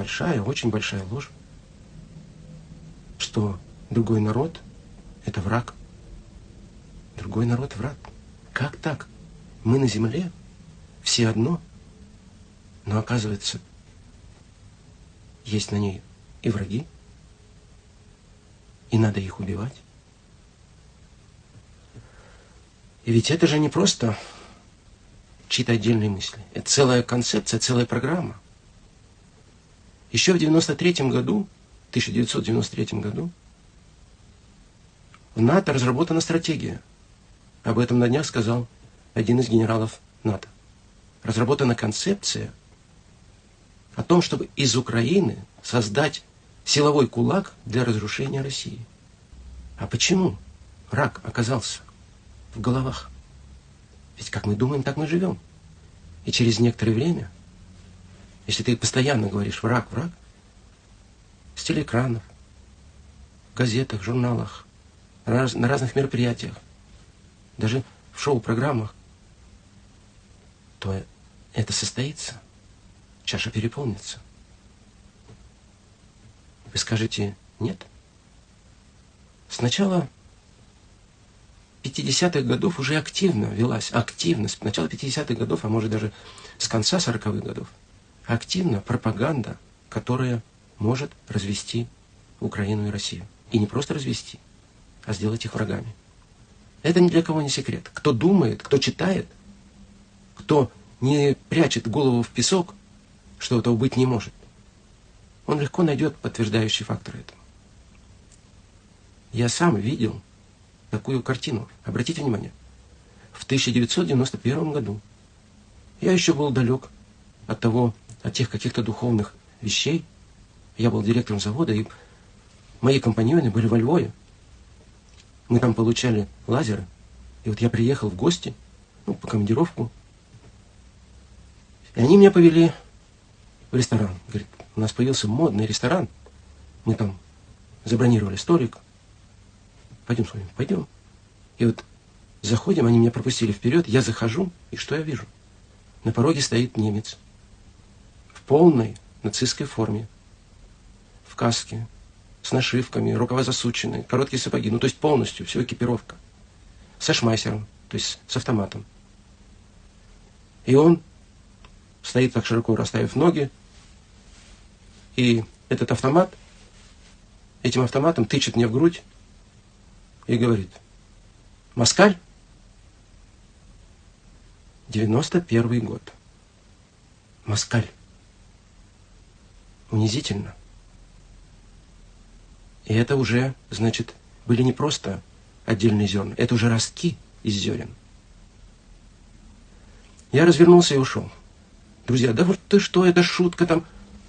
большая, очень большая ложь, что другой народ – это враг. Другой народ – враг. Как так? Мы на земле, все одно, но оказывается, есть на ней и враги, и надо их убивать. И ведь это же не просто чьи-то отдельные мысли. Это целая концепция, целая программа. Еще в 93 году, 1993 году, в НАТО разработана стратегия. Об этом на днях сказал один из генералов НАТО. Разработана концепция о том, чтобы из Украины создать силовой кулак для разрушения России. А почему рак оказался в головах? Ведь как мы думаем, так мы живем. И через некоторое время, если ты постоянно говоришь «враг, враг», с телеэкранов, в газетах, журналах, на разных мероприятиях, даже в шоу-программах, то это состоится. Чаша переполнится. Вы скажете «нет». Сначала 50-х годов уже активно велась, активность, с начала 50-х годов, а может даже с конца 40-х годов, активно пропаганда, которая может развести Украину и Россию. И не просто развести, а сделать их врагами. Это ни для кого не секрет. Кто думает, кто читает, кто не прячет голову в песок, что этого быть не может, он легко найдет подтверждающий фактор этому. Я сам видел такую картину. Обратите внимание. В 1991 году я еще был далек от того, от тех каких-то духовных вещей. Я был директором завода, и мои компаньоны были во Львове. Мы там получали лазеры. И вот я приехал в гости, ну, по командировку. И они меня повели в ресторан. Говорит, у нас появился модный ресторан. Мы там забронировали столик. Пойдем с вами, пойдем. И вот заходим, они меня пропустили вперед, я захожу, и что я вижу? На пороге стоит немец. Полной нацистской форме. В каске, с нашивками, рукава засученные, короткие сапоги. Ну, то есть полностью, все экипировка. Со шмайсером, то есть с автоматом. И он стоит так широко расставив ноги, и этот автомат, этим автоматом тычет мне в грудь и говорит, Москаль, 91 год. Москаль. Унизительно. И это уже, значит, были не просто отдельные зерна, это уже ростки из зерен. Я развернулся и ушел. Друзья, да вот ты что, это шутка там,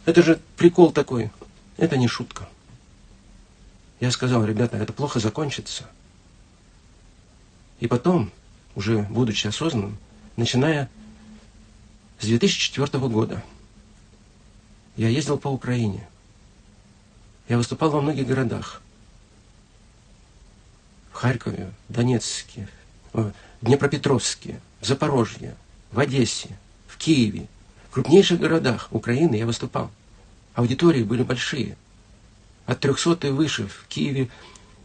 это же прикол такой. Это не шутка. Я сказал, ребята, это плохо закончится. И потом, уже будучи осознанным, начиная с 2004 года, я ездил по Украине. Я выступал во многих городах. В Харькове, Донецке, в Днепропетровске, в Запорожье, в Одессе, в Киеве, в крупнейших городах Украины я выступал. Аудитории были большие. От 300 и выше. В Киеве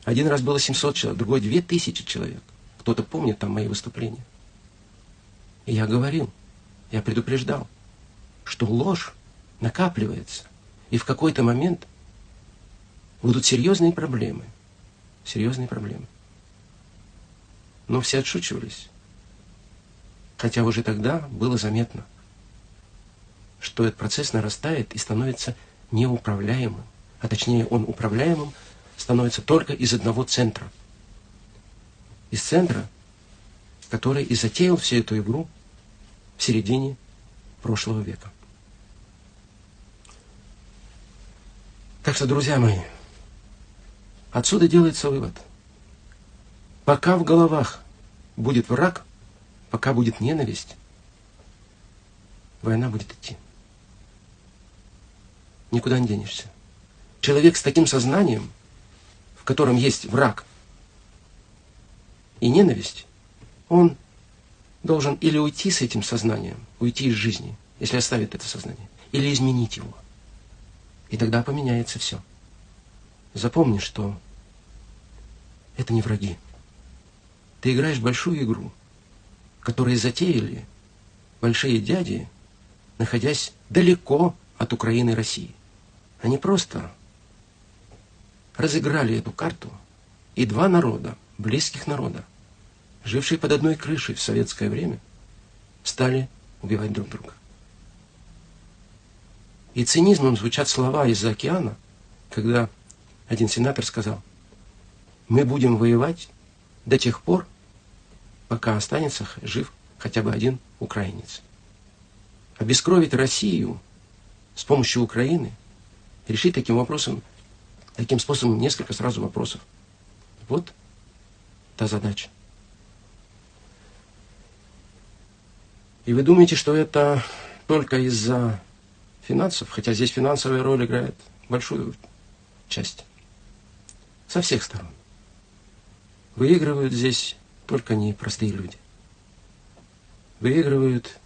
один раз было 700 человек, другой 2000 человек. Кто-то помнит там мои выступления. И я говорил, я предупреждал, что ложь накапливается. И в какой-то момент будут серьезные проблемы. Серьезные проблемы. Но все отшучивались. Хотя уже тогда было заметно – что этот процесс нарастает и становится неуправляемым. А точнее, он управляемым становится только из одного центра. Из центра, который и затеял всю эту игру в середине прошлого века. Так что, друзья мои, отсюда делается вывод. Пока в головах будет враг, пока будет ненависть, война будет идти никуда не денешься. Человек с таким сознанием, в котором есть враг и ненависть, он должен или уйти с этим сознанием, уйти из жизни, если оставит это сознание, или изменить его. И тогда поменяется все. Запомни, что это не враги. Ты играешь большую игру, которую затеяли большие дяди, находясь далеко от Украины и России. Они просто разыграли эту карту, и два народа, близких народа, жившие под одной крышей в советское время, стали убивать друг друга. И цинизмом звучат слова из-за океана, когда один сенатор сказал, мы будем воевать до тех пор, пока останется жив хотя бы один украинец. Обескровить Россию с помощью Украины, решить таким вопросом, таким способом несколько сразу вопросов. Вот та задача. И вы думаете, что это только из-за финансов, хотя здесь финансовая роль играет большую часть. Со всех сторон. Выигрывают здесь только не простые люди. Выигрывают,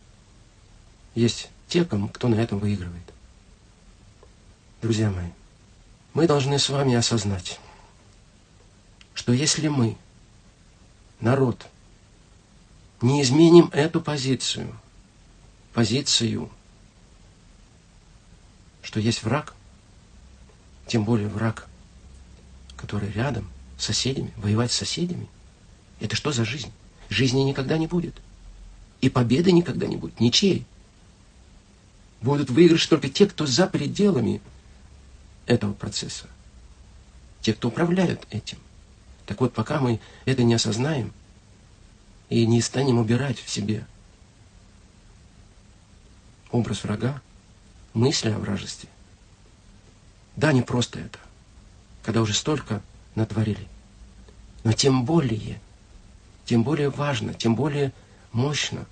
есть те, кому, кто на этом выигрывает. Друзья мои, мы должны с вами осознать, что если мы, народ, не изменим эту позицию, позицию, что есть враг, тем более враг, который рядом, с соседями, воевать с соседями, это что за жизнь? Жизни никогда не будет. И победы никогда не будет, ничьей. Будут выигрыши только те, кто за пределами этого процесса. Те, кто управляют этим. Так вот, пока мы это не осознаем, и не станем убирать в себе образ врага, мысли о вражестве. Да, не просто это, когда уже столько натворили. Но тем более, тем более важно, тем более мощно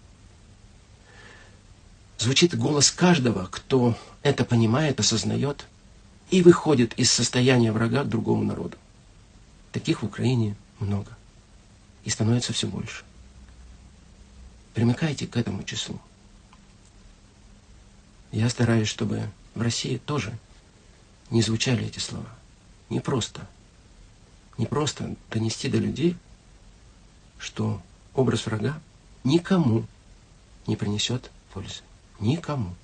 звучит голос каждого, кто это понимает, осознает и выходит из состояния врага к другому народу. Таких в Украине много. И становится все больше. Примыкайте к этому числу. Я стараюсь, чтобы в России тоже не звучали эти слова. Не просто. Не просто донести до людей, что образ врага никому не принесет пользы. Никому.